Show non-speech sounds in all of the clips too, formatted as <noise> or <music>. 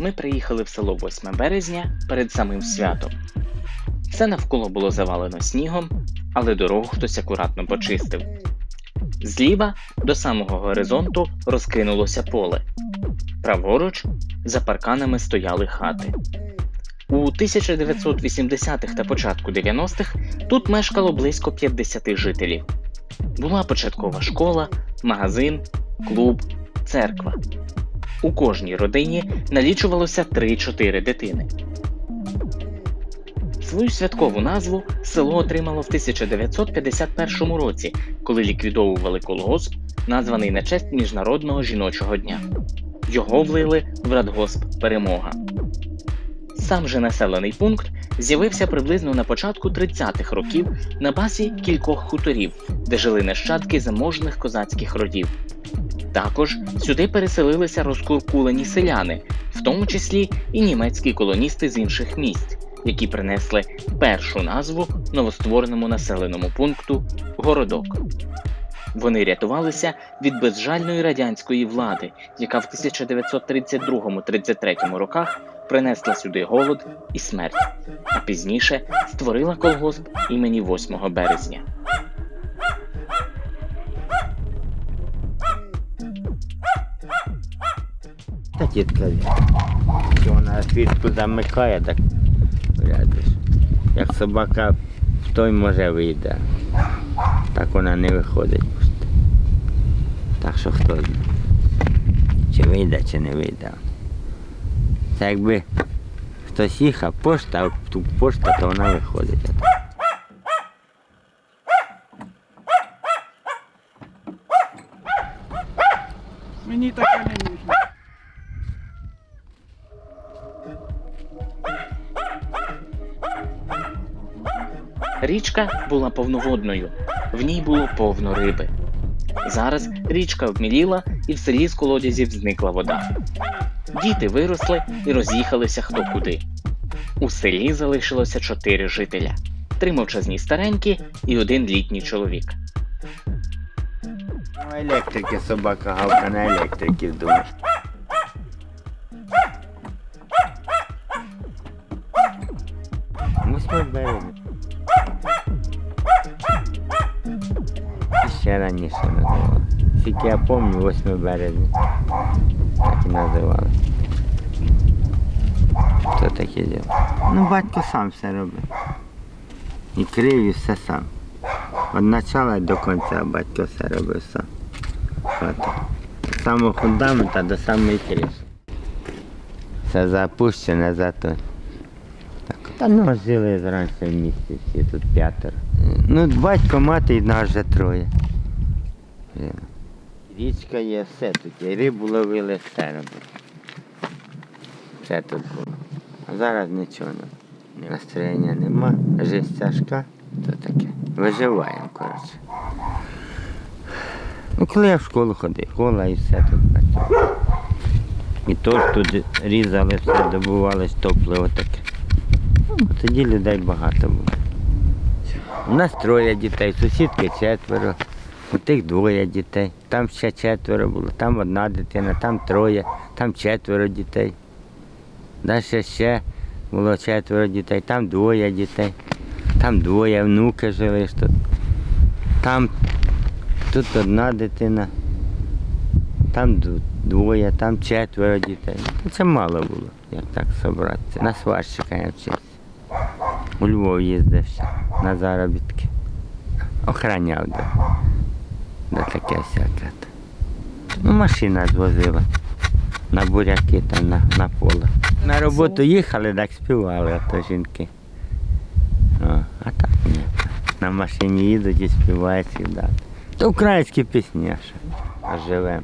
ми приїхали в село 8 березня перед самим святом. Все навколо було завалено снігом, але дорогу хтось акуратно почистив. Зліва до самого горизонту розкинулося поле. Праворуч за парканами стояли хати. У 1980-х та початку 90-х тут мешкало близько 50 жителів. Була початкова школа, магазин, клуб, церква. У кожній родині налічувалося 3-4 дитини. Свою святкову назву село отримало в 1951 році, коли ліквідовували колгосп, названий на честь Міжнародного жіночого дня. Його влили в радгосп Перемога. Сам же населений пункт з'явився приблизно на початку 30-х років на базі кількох хуторів, де жили нащадки заможних козацьких родів. Також сюди переселилися розкуркулені селяни, в тому числі і німецькі колоністи з інших місць, які принесли першу назву новоствореному населеному пункту Городок. Вони рятувалися від безжальної радянської влади, яка в 1932-33 роках принесла сюди голод і смерть, а пізніше створила колгосп імені 8 березня. Та тітка, що вона свічку замикає, так глядиш. Як собака в той може вийде. Так вона не виходить. Так що хто знає. Чи вийде, чи не вийде. Це якби хтось їхав, пошта, а тут пошта, то вона виходить. Річка була повноводною, в ній було повно риби. Зараз річка обміліла і в селі з колодязів зникла вода. Діти виросли і роз'їхалися хто куди. У селі залишилося чотири жителя: три мовчазні старенькі і один літній чоловік. Ну, електрики собака гавка на електриків думаєш. Восьмий березня. Ще раніше називали. Тільки я пам'ятаю 8 березня. Так і називали. Хто таке діло? Ну, батько сам все робив. І крив, і все сам. Від початку до кінця батько все робив сам. Хату. З самого фундамента до самої криші. Все запущене зато. Та ну жили зранку в місті всі тут п'ятеро. Ну, батько, мати і нас вже троє. Річка є, все тут є. Рибу ловили, все. Все тут було. А зараз нічого. Настроєння нема, життя тяжка, то таке. Виживаємо, коротше. Ну, коли я в школу ходив, школа і все тут працювало. І то тут різали все, добувалось топливо таке. Ну, тоді людей багато було. У нас троє дітей, сусідки четверо, у тих двоє дітей, там ще четверо було, там одна дитина, там троє, там четверо дітей. Далі ще було четверо дітей, там двоє дітей, там двоє внуки жили тут. Там тут одна дитина, там двоє, там четверо дітей. Ну, Це мало було, як так зібратися. На сварщика я вчився. У Львов їздив ще на заробітки. Охраняв де. Де таке всяке. Ну, машина звозила. На буряки там на, на поле. На роботу їхали, так співали, а то жінки. О, а так ні. На машині їдуть і співають завжди. То українські пісні, а? Живемо.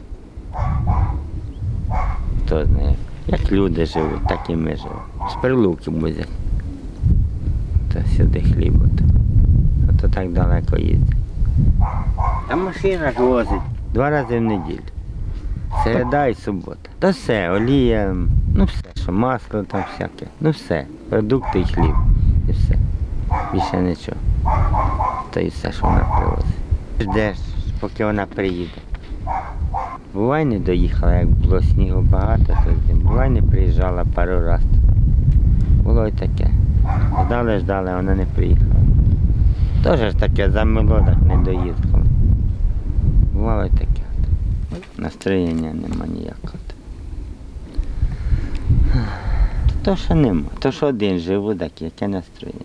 Хто знає. Як люди живуть, так і ми живемо. З прилуки возять. То сюди хліб. ото. Так далеко їздить. А машина ж возить два рази в неділю. Середа і субота. Та все, олія, ну все, що масло там всяке. Ну все, продукти і хліб. І все. Більше нічого. То і все, що вона привозить. Ждеш, поки вона приїде. Бувай не доїхала, як було снігу багато, то. Бувай не приїжджала пару разів. Було й таке. Ждали, ждали, вона не приїхала. Теж таке замило, так не доїхала. Бувало таке. Настроєння нема ніякого. То що нема, то що один живу, так яке настроєння.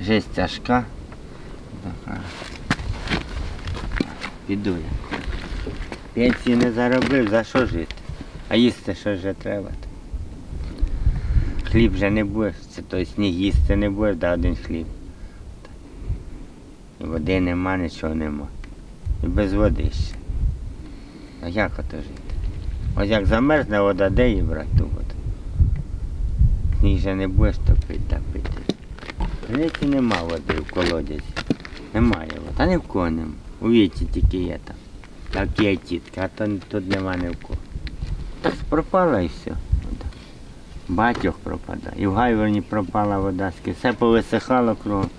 Жесть тяжка. Піду я. Пенсії не заробив, за що жити? А їсти що вже треба. Хліб вже не будеш, це той сніг їсти не будеш, да один хліб. Води нема, нічого нема. І без води ще. А як ото жити? Ось як замерзне вода, де її брати ту воду? Сніг же не будеш топити, та пити. Греці нема води в колодязі. Немає води. Та ні в кого нема. У віці тільки є там. Такі є тітки, а то тут нема ні в кого. Так пропала і все. Батьох пропадає. І в Гайворні пропала вода, все повисихало кругом.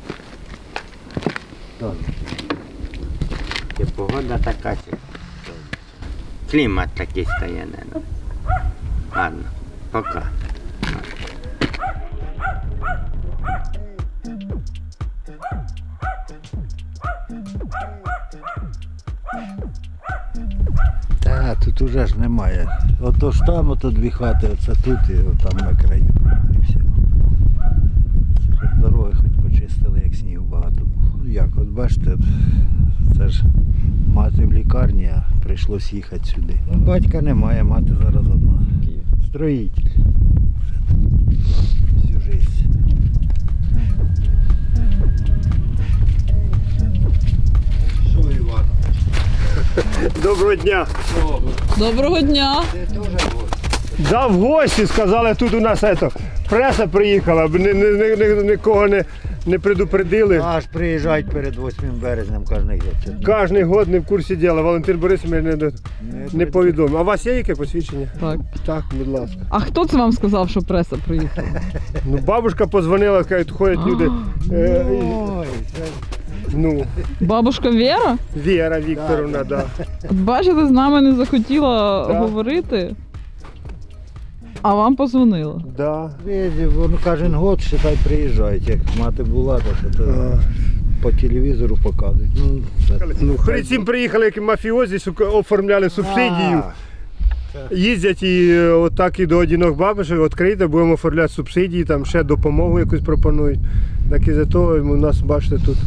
Чи погода така, чи клімат такий стає, не. Ладно, пока. Та тут уже ж немає. Ото ж там, ото дві хати, оце тут і там на краю. І все. Це хоч дороги хоч почистили, як снігу багато було. Ну як, от бачите, це ж мати в лікарні, а прийшлось їхати сюди. Ну, батька немає, мати зараз одна. Строїтель. Всю життя. Що, Іван? Доброго дня. Доброго дня. Ти теж гость? Да, в гості сказали, тут у нас ето, преса приїхала, б ні- ні- ні- ні- нікого не, не предупредили. Аж приїжджають перед 8 березнем кожен рік. Кожний год не в курсі діла. Валентин Борисович не, не, не повідомив. А у вас є яке посвідчення? Так. Так, будь ласка. А хто це вам сказав, що преса приїхала? Ну, бабушка позвонила, каже, ходять люди. Е, і- Ой, це ну, Бабушка Віра? Віра Вікторовна, да. От Бачите, з нами не захотіла Так. говорити, а вам позвонила. да. Воно кожен год, считай, приїжджають. Як мати була, то що то А. по телевізору показують. Ну, це... Ну, перед цим приїхали як мафіозі, оформляли субсидію. А, Їздять і е, отак і до одинок бабушек, відкрийте, будемо оформляти субсидії, там ще допомогу якусь пропонують. Так і за того у нас, бачите, тут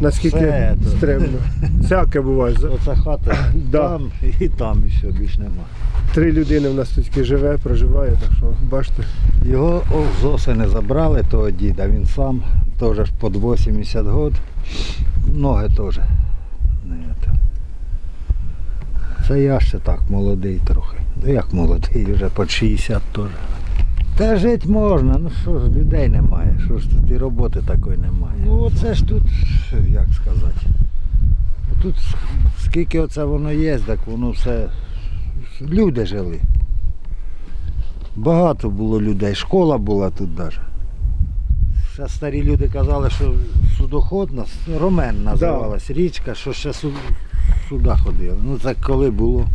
наскільки Все стрімно. Всяке буває. Оця хата <coughs> Да. там і там, і все, більш нема. Три людини в нас тут живе, проживає, так що бачите. Його о, з осени забрали, того діда, він сам, теж під 80 років. Ноги теж. Це. Я ще так, молодий трохи. Ну як молодий, вже під 60 теж. Та жити можна, ну що ж, людей немає, що ж тут і роботи такої немає. Ну оце ж тут, як сказати. Тут скільки оце воно є, так воно все. Люди жили. Багато було людей, школа була тут навіть. Ще старі люди казали, що судоходна, Ромен називалась річка, що ще сюди ходили. Ну це коли було,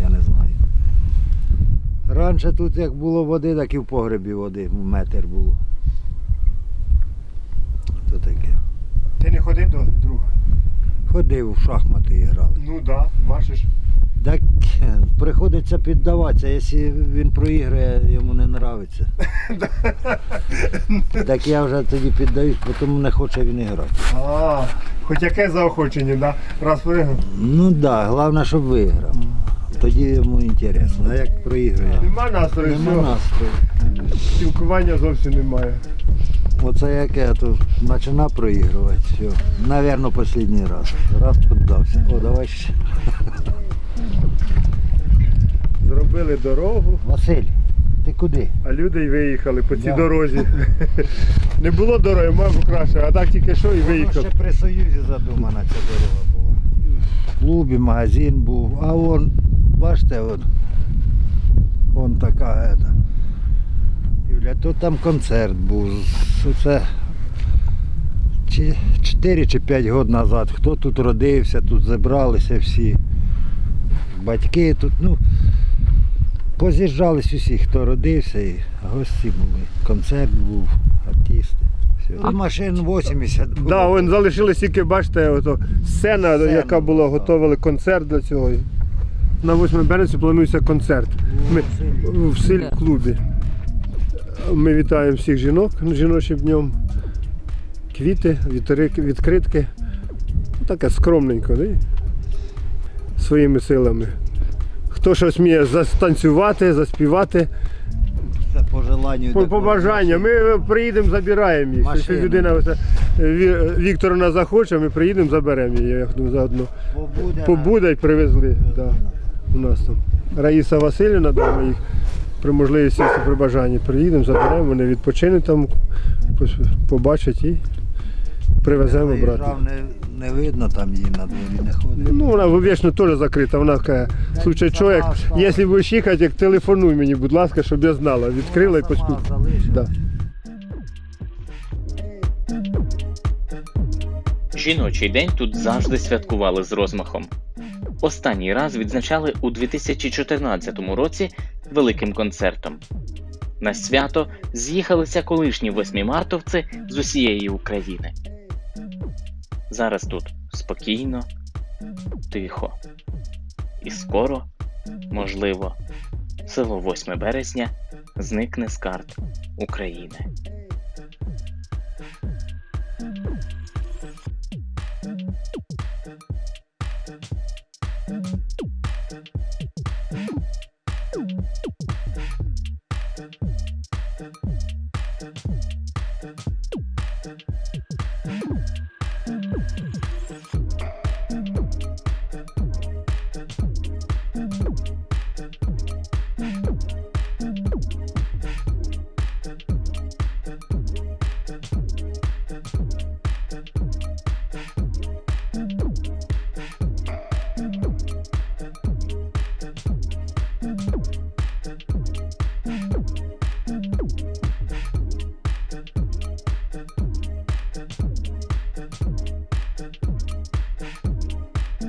я не знаю. Раніше тут як було води, так і в погребі води, метр було. То таке. Ти не ходив до друга? Ходив в шахмати грали. Ну так, да, бачиш. Так приходиться піддаватися, якщо він проіграє, йому не подобається. <laughs> так я вже тоді піддаюсь, тому не хоче він і грати. А, хоч яке заохочення, да? раз виграв. Ну так, да, головне, щоб виграв. Тоді йому інтересно. А як проігрує? Нема настрою, Нема настрою. Спілкування зовсім немає. Оце яке, то почина проігрувати. Все. Навірно, останній раз. Раз піддався. О, давай ще. Зробили дорогу, Василь, ти куди? а люди й виїхали по цій Да. дорозі. <laughs> Не було дороги, мабуть, краще, а так тільки що і виїхав. ще при Союзі задумана ця дорога була. В клубі магазин був, а вон, бачите, вон, вон така ета. Юля, то там концерт був. Це чи 4 чи 5 років назад. Хто тут родився, тут зібралися всі. Батьки тут, ну, поз'їжджались усі, хто родився, і гості були. Концерт був, артисти. Все. А- машин 80 було. Да, залишилось тільки, бачите, ото сцена, Сцена яка була, була, готували концерт для цього. На 8 березня планується концерт. Ми в селі клубі. Ми вітаємо всіх жінок жіночим днем. Квіти, вітри- відкритки. Ну, Таке скромненько, не? своїми силами. Хто щось вміє застанцювати, заспівати, Це по желанню. по, по бажанню. Ми приїдемо, забираємо їх. Якщо Машини. людина оце, Ві- Вікторовна захоче, ми приїдемо, заберемо її. Я думаю, заодно. Побуде. Побуда й привезли. Да, у нас там. Раїса Васильівна, да, ми їх при можливості, якщо при бажанні приїдемо, заберемо, вони відпочинуть там, пос- побачать і привеземо брати. Виїжджав, не, не видно там її на дворі, не ходить. Ну, вона вічно теж закрита. Вона каже, слухай, що, як, якщо будеш їхати, як телефонуй мені, будь ласка, щоб я знала. Відкрила і Сама Да. Жіночий день тут завжди святкували з розмахом. Останній раз відзначали у 2014 році великим концертом. На свято з'їхалися колишні восьмимартовці з усієї України. Зараз тут спокійно, тихо. І скоро, можливо, село 8 березня зникне з карт України.